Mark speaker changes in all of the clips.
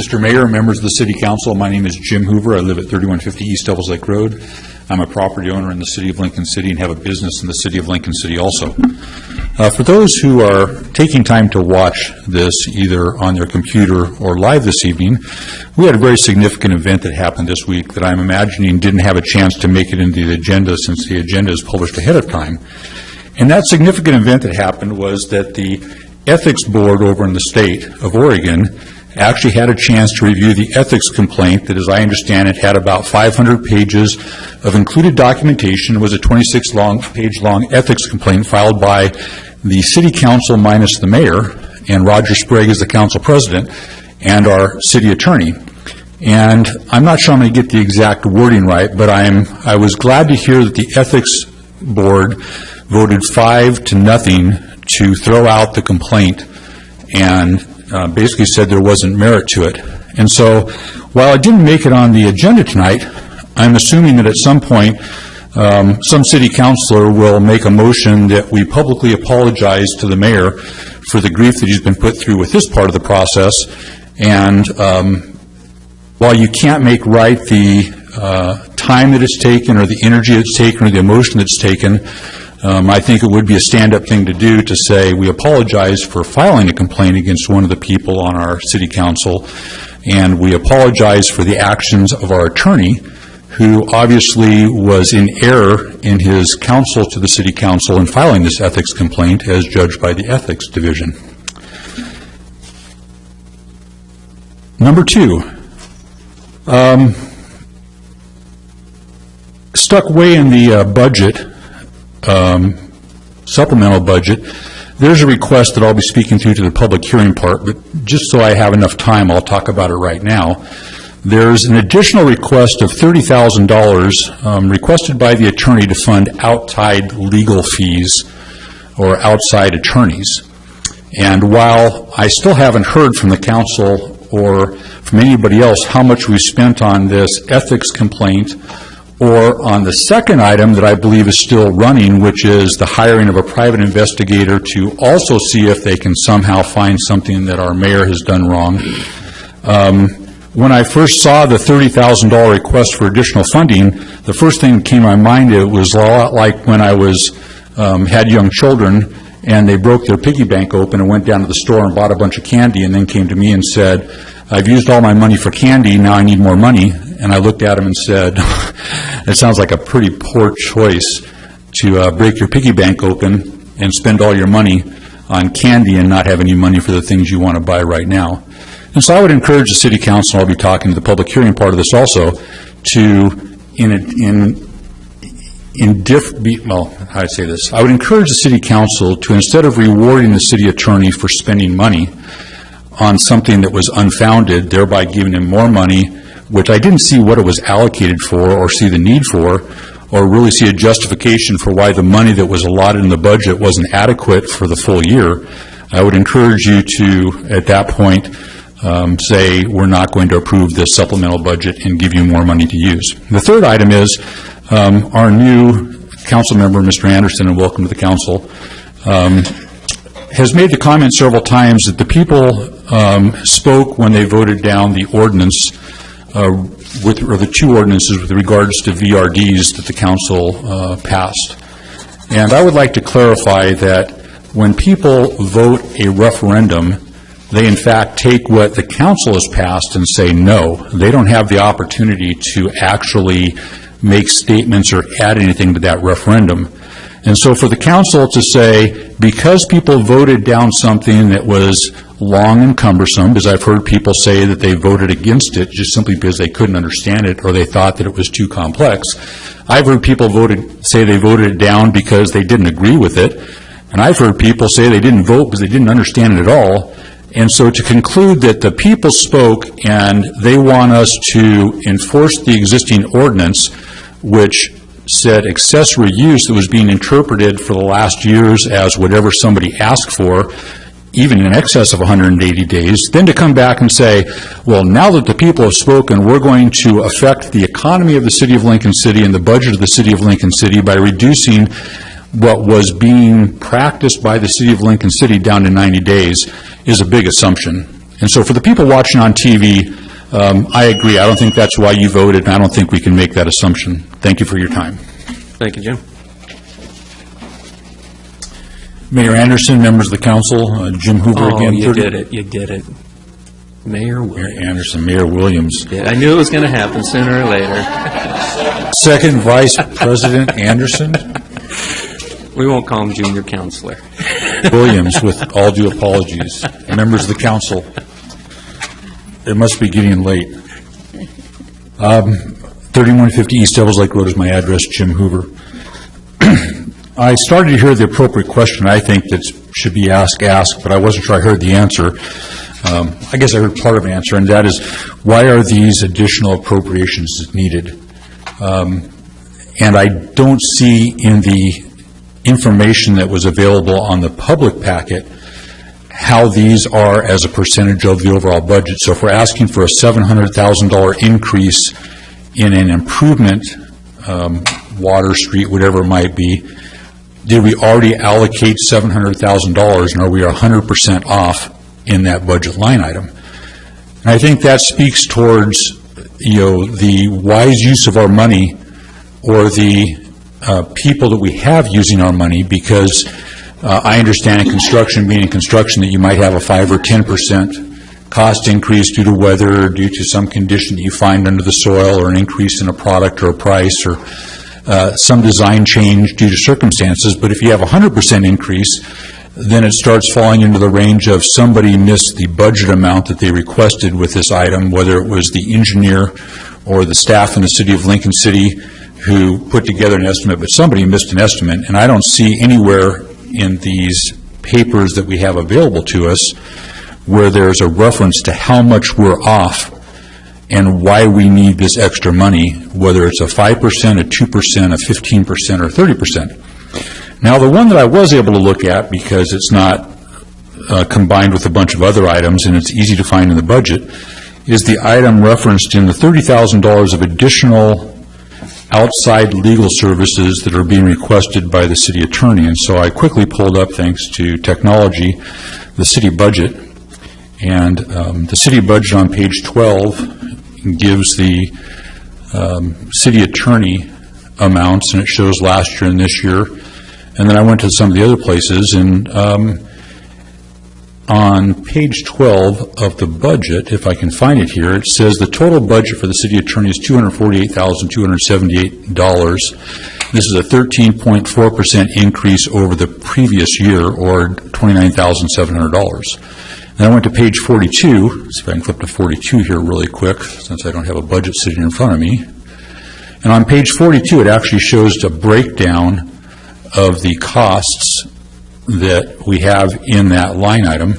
Speaker 1: Mr. Mayor, members of the City Council, my name is Jim Hoover. I live at 3150 East Devils Lake Road. I'm a property owner in the city of Lincoln City and have a business in the city of Lincoln City also. Uh, For those who are taking time to watch this either on their computer or live this evening, we had a very significant event that happened this week that I'm imagining didn't have a chance to make it into the agenda since the agenda is published ahead of time. And that significant event that happened was that the Ethics Board over in the state of Oregon actually had a chance to review the ethics complaint that, as I understand it, had about 500 pages of included documentation. It was a 26-long-page-long ethics complaint filed by the city council minus the mayor, and Roger Sprague is the council president, and our city attorney. And I'm not sure I'm going to get the exact wording right, but I'm, I was glad to hear that the ethics board voted five to nothing to throw out the complaint and uh, basically said there wasn't merit to it. And so, while I didn't make it on the agenda tonight, I'm assuming that at some point, um, some city councilor will make a motion that we publicly apologize to the mayor for the grief that he's been put through with this part of the process. And um, while you can't make right the uh, time that it's taken, or the energy that's taken, or the emotion that's taken, um, I think it would be a stand-up thing to do to say, we apologize for filing a complaint against one of the people on our city council, and we apologize for the actions of our attorney, who obviously was in error in his counsel to the city council in filing this ethics complaint as judged by the Ethics Division. Number two, um, stuck way in the uh, budget, um, supplemental budget, there's a request that I'll be speaking to to the public hearing part, but just so I have enough time, I'll talk about it right now. There's an additional request of $30,000 um, requested by the attorney to fund outside legal fees or outside attorneys. And while I still haven't heard from the council or from anybody else how much we spent on this ethics complaint or on the second item that I believe is still running, which is the hiring of a private investigator to also see if they can somehow find something that our mayor has done wrong. Um, When I first saw the $30,000 request for additional funding, the first thing that came to my mind, it was a lot like when I was, um, had young children, and they broke their piggy bank open and went down to the store and bought a bunch of candy, and then came to me and said, I've used all my money for candy, now I need more money. And I looked at him and said, it sounds like a pretty poor choice to uh, break your piggy bank open and spend all your money on candy and not have any money for the things you want to buy right now. And so I would encourage the city council, I'll be talking to the public hearing part of this also, to, in, in, in diff, be- well, how do I say this? I would encourage the city council to, instead of rewarding the city attorney for spending money on something that was unfounded, thereby giving him more money, which I didn't see what it was allocated for or see the need for, or really see a justification for why the money that was allotted in the budget wasn't adequate for the full year, I would encourage you to, at that point, um, say, we're not going to approve this supplemental budget and give you more money to use. The third item is um, our new council member, Mr. Anderson, and welcome to the council, um, has made the comment several times that the people um, spoke when they voted down the ordinance with, or the two ordinances with regards to VRDs that the council uh, passed. And I would like to clarify that when people vote a referendum, they in fact take what the council has passed and say no. They don't have the opportunity to actually make statements or add anything to that referendum. And so for the council to say, because people voted down something that was long and cumbersome, because I've heard people say that they voted against it just simply because they couldn't understand it or they thought that it was too complex. I've heard people voted, say they voted it down because they didn't agree with it. And I've heard people say they didn't vote because they didn't understand it at all. And so to conclude that the people spoke and they want us to enforce the existing ordinance, which said accessory use that was being interpreted for the last years as whatever somebody asked for, even in excess of 180 days, then to come back and say, well, now that the people have spoken, we're going to affect the economy of the city of Lincoln City and the budget of the city of Lincoln City by reducing what was being practiced by the city of Lincoln City down to 90 days is a big assumption. And so for the people watching on TV, um, I agree, I don't think that's why you voted, and I don't think we can make that assumption. Thank you for your time.
Speaker 2: Thank you, Jim.
Speaker 1: Mayor Anderson, members of the council, uh, Jim Hoover
Speaker 2: Oh,
Speaker 1: again.
Speaker 2: you
Speaker 1: 30
Speaker 2: did it, you did it. Mayor
Speaker 1: Mayor
Speaker 2: Williams.
Speaker 1: Anderson, Mayor Williams.
Speaker 2: Yeah, I knew it was going to happen sooner or later.
Speaker 1: Second Vice President Anderson,
Speaker 2: We won't call him junior counselor.
Speaker 1: Williams, with all due apologies. Members of the council, it must be getting late. Um, 3150 East Devils Lake Road is my address, Jim Hoover. I started to hear the appropriate question, I think, that should be asked, asked, but I wasn't sure I heard the answer. Um, I guess I heard part of the answer, and that is, why are these additional appropriations needed? Um, And I don't see in the information that was available on the public packet how these are as a percentage of the overall budget. So if we're asking for a $700,000 increase in an improvement, um, water, street, whatever it might be, did we already allocate $700,000 and are we 100% off in that budget line item? And I think that speaks towards, you know, the wise use of our money or the uh, people that we have using our money, because uh, I understand in construction, being in construction, that you might have a 5 or 10 percent cost increase due to weather, or due to some condition that you find under the soil, or an increase in a product or a price, or uh, some design change due to circumstances, but if you have a 100 percent increase, then it starts falling into the range of somebody missed the budget amount that they requested with this item, whether it was the engineer or the staff in the city of Lincoln City who put together an estimate, but somebody missed an estimate, and I don't see anywhere in these papers that we have available to us where there's a reference to how much we're off and why we need this extra money, whether it's a 5%, a 2%, a 15%, or 30%. Now, the one that I was able to look at, because it's not uh, combined with a bunch of other items, and it's easy to find in the budget, is the item referenced in the $30,000 of additional outside legal services that are being requested by the city attorney. And so I quickly pulled up, thanks to technology, the city budget. And um, the city budget on page 12 gives the um, city attorney amounts, and it shows last year and this year. And then I went to some of the other places, and um, on page 12 of the budget, if I can find it here, it says the total budget for the city attorney is $248,278. This is a 13.4% increase over the previous year, or $29,700. Then I went to page 42, see if I can flip to 42 here really quick, since I don't have a budget sitting in front of me. And on page 42, it actually shows a breakdown of the costs that we have in that line item.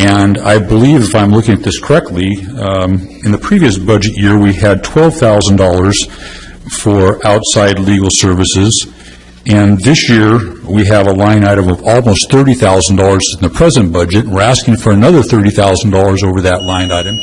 Speaker 1: And I believe, if I'm looking at this correctly, um, in the previous budget year, we had $12,000 for outside legal services, and this year, we have a line item of almost $30,000 in the present budget. We're asking for another $30,000 over that line item.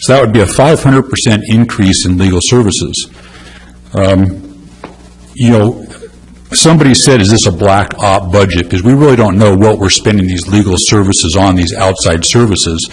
Speaker 1: So that would be a 500% increase in legal services. Um, You know, somebody said, is this a black op budget? Because we really don't know what we're spending these legal services on, these outside services.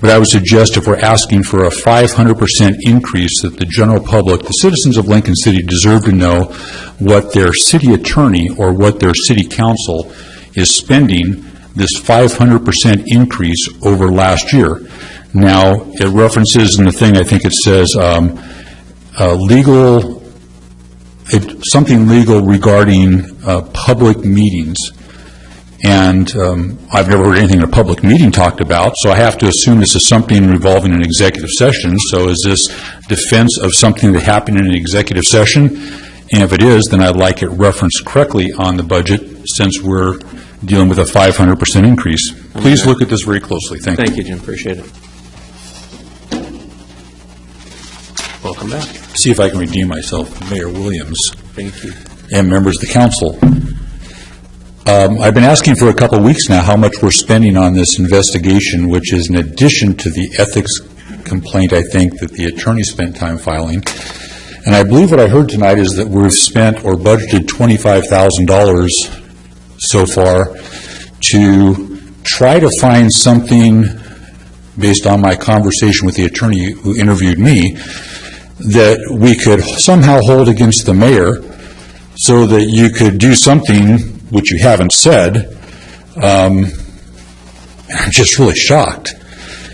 Speaker 1: But I would suggest if we're asking for a 500% increase, that the general public, the citizens of Lincoln City deserve to know what their city attorney or what their city council is spending this 500% increase over last year. Now, it references in the thing, I think it says, um, uh, legal it- something legal regarding uh, public meetings. And um, I've never heard anything in a public meeting talked about, so I have to assume this is something revolving an executive session. So is this defense of something that happened in an executive session? And if it is, then I'd like it referenced correctly on the budget, since we're dealing with a 500% increase. Please look at this very closely. Thank you.
Speaker 2: Thank you, Jim, appreciate it. Welcome back.
Speaker 1: See if I can redeem myself, Mayor Williams.
Speaker 2: Thank you.
Speaker 1: and members of the council. Um, I've been asking for a couple weeks now how much we're spending on this investigation, which is in addition to the ethics complaint, I think, that the attorney spent time filing. And I believe what I heard tonight is that we've spent or budgeted $25,000 so far to try to find something based on my conversation with the attorney who interviewed me, that we could somehow hold against the mayor so that you could do something, which you haven't said. Um, I'm just really shocked.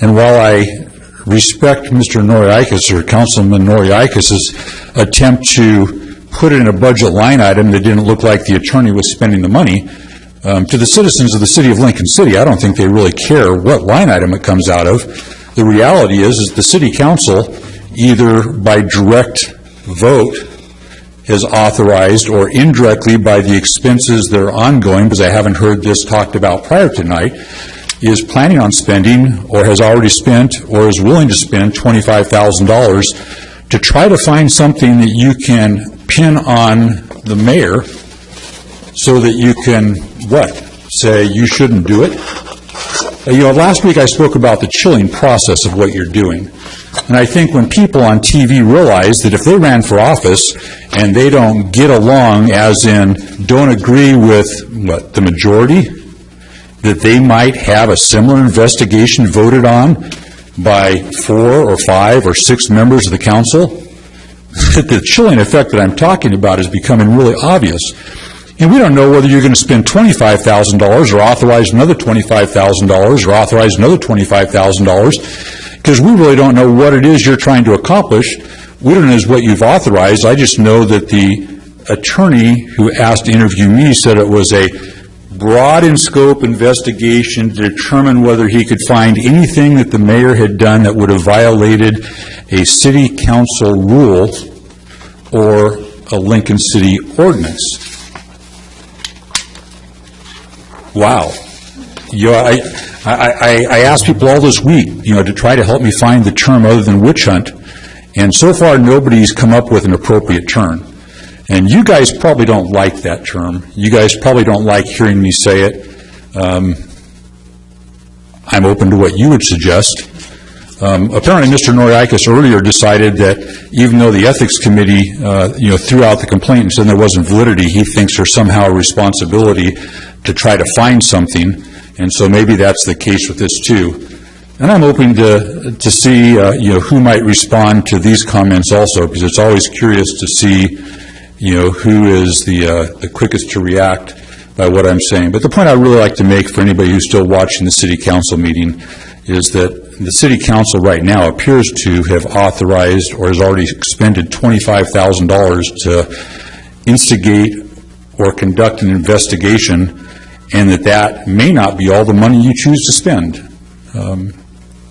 Speaker 1: And while I respect Mr. Noriakis, or Councilman Noriakis's attempt to put it in a budget line item that didn't look like the attorney was spending the money, um, to the citizens of the city of Lincoln City, I don't think they really care what line item it comes out of. The reality is, is the city council, either by direct vote, has authorized, or indirectly by the expenses that are ongoing, because I haven't heard this talked about prior tonight, is planning on spending, or has already spent, or is willing to spend $25,000 to try to find something that you can pin on the mayor so that you can, what, say you shouldn't do it? You know, last week I spoke about the chilling process of what you're doing. And I think when people on TV realize that if they ran for office and they don't get along, as in don't agree with, what, the majority, that they might have a similar investigation voted on by four or five or six members of the council, the chilling effect that I'm talking about is becoming really obvious. And we don't know whether you're going to spend $25,000 or authorize another $25,000 or authorize another $25,000, because we really don't know what it is you're trying to accomplish. We don't know what you've authorized. I just know that the attorney who asked to interview me said it was a broad in scope investigation to determine whether he could find anything that the mayor had done that would have violated a city council rule or a Lincoln City ordinance. Wow. You know, I, I, I- asked people all this week, you know, to try to help me find the term other than witch hunt, and so far, nobody's come up with an appropriate term. And you guys probably don't like that term. You guys probably don't like hearing me say it. Um, I'm open to what you would suggest. Um, Apparently, Mr. Noriakis earlier decided that even though the Ethics Committee, uh, you know, threw out the complaint and said there wasn't validity, he thinks there's somehow a responsibility to try to find something, and so maybe that's the case with this, too. And I'm hoping to, to see, uh, you know, who might respond to these comments also, because it's always curious to see, you know, who is the, uh, the quickest to react by what I'm saying. But the point I'd really like to make for anybody who's still watching the city council meeting is that the city council right now appears to have authorized or has already expended $25,000 to instigate or conduct an investigation, and that that may not be all the money you choose to spend. Um,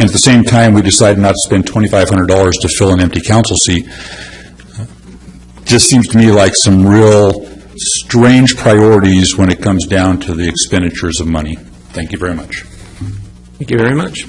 Speaker 1: And at the same time, we decided not to spend $2,500 to fill an empty council seat. Just seems to me like some real strange priorities when it comes down to the expenditures of money. Thank you very much.
Speaker 2: Thank you very much.